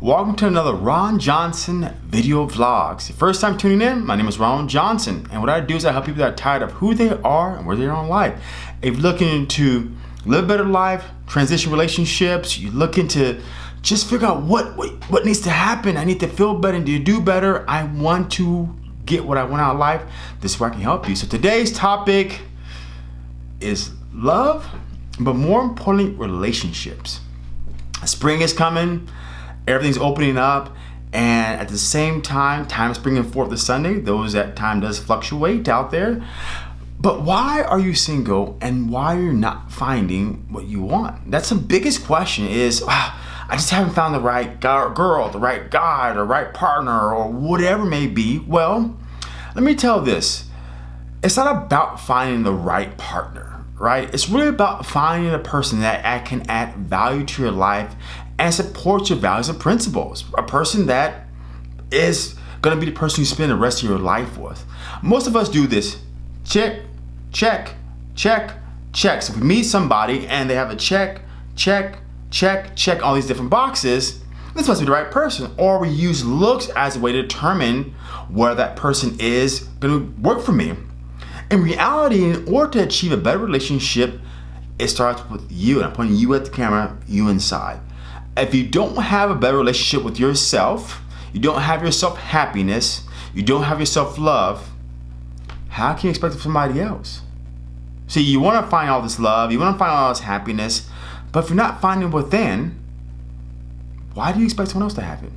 Welcome to another Ron Johnson video vlogs. First time tuning in, my name is Ron Johnson, and what I do is I help people that are tired of who they are and where they are in life. If you're looking to live better life, transition relationships, you're looking to just figure out what, what, what needs to happen. I need to feel better and to do better. I want to get what I want out of life. This is where I can help you. So today's topic is love, but more importantly, relationships. Spring is coming, everything's opening up, and at the same time, time is bringing forth the Sunday. Those that time does fluctuate out there. But why are you single and why are you not finding what you want? That's the biggest question is, wow, I just haven't found the right girl, the right guy, the right partner, or whatever may be. Well, let me tell this. It's not about finding the right partner, right? It's really about finding a person that can add value to your life and support your values and principles. A person that is gonna be the person you spend the rest of your life with. Most of us do this. Check, check, check, check. So if we meet somebody and they have a check, check, check, check all these different boxes, this must be the right person. Or we use looks as a way to determine where that person is gonna work for me. In reality, in order to achieve a better relationship, it starts with you. And I'm pointing you at the camera, you inside. If you don't have a better relationship with yourself, you don't have yourself happiness, you don't have yourself love, how can you expect somebody else? See, you want to find all this love, you want to find all this happiness, but if you're not finding within, why do you expect someone else to have it?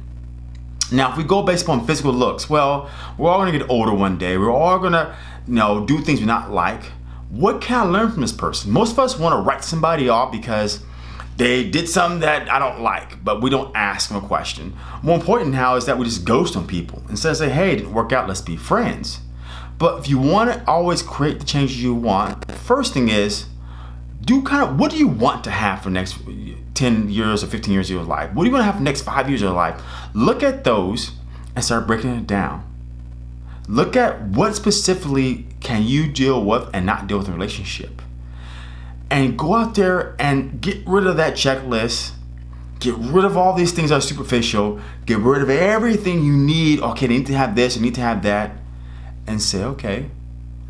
Now, if we go based upon physical looks, well, we're all gonna get older one day. We're all gonna, you know, do things we not like. What can I learn from this person? Most of us wanna write somebody off because they did something that I don't like, but we don't ask them a question. More important now is that we just ghost on people. Instead of say, hey, didn't work out, let's be friends. But if you wanna always create the changes you want, first thing is, do kind of, what do you want to have for next 10 years or 15 years of your life? What do you want to have for next five years of your life? Look at those and start breaking it down. Look at what specifically can you deal with and not deal with in a relationship. And go out there and get rid of that checklist. Get rid of all these things that are superficial. Get rid of everything you need. Okay, I need to have this, I need to have that. And say, okay,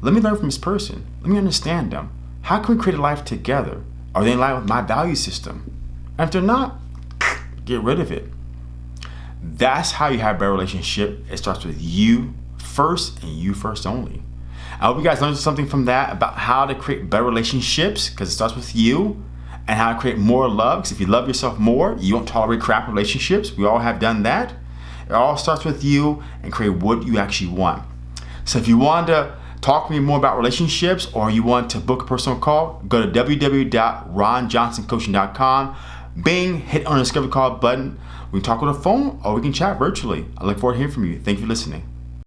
let me learn from this person. Let me understand them. How can we create a life together? Are they in line with my value system? And if they're not, get rid of it. That's how you have a better relationship. It starts with you first and you first only. I hope you guys learned something from that about how to create better relationships because it starts with you and how to create more love. Because if you love yourself more, you won't tolerate crap relationships. We all have done that. It all starts with you and create what you actually want. So if you want to talk to me more about relationships or you want to book a personal call, go to www.ronjohnsoncoaching.com Bing, hit on the discovery call button. We can talk on the phone or we can chat virtually. I look forward to hearing from you. Thank you for listening.